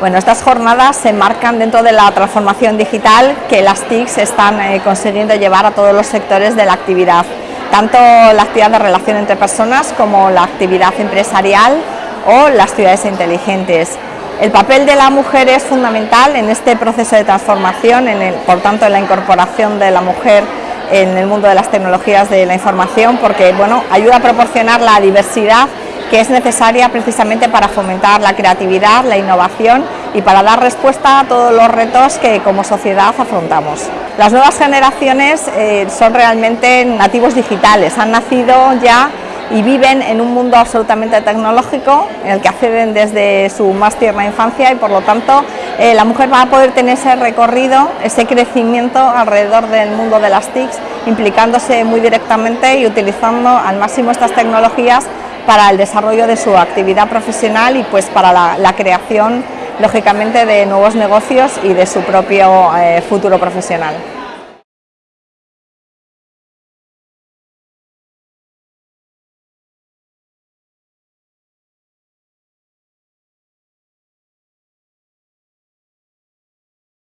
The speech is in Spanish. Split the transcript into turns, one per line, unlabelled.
Bueno, estas jornadas se marcan dentro de la transformación digital que las TICs están eh, consiguiendo llevar a todos los sectores de la actividad, tanto la actividad de relación entre personas como la actividad empresarial o las ciudades inteligentes. El papel de la mujer es fundamental en este proceso de transformación, en por tanto en la incorporación de la mujer en el mundo de las tecnologías de la información, porque bueno, ayuda a proporcionar la diversidad que es necesaria precisamente para fomentar la creatividad, la innovación y para dar respuesta a todos los retos que como sociedad afrontamos. Las nuevas generaciones eh, son realmente nativos digitales, han nacido ya y viven en un mundo absolutamente tecnológico en el que acceden desde su más tierna infancia y por lo tanto eh, la mujer va a poder tener ese recorrido, ese crecimiento alrededor del mundo de las TICs, implicándose muy directamente y utilizando al máximo estas tecnologías para el desarrollo de su actividad profesional y pues para la, creación lógicamente de nuevos negocios y de su propio eh, futuro profesional.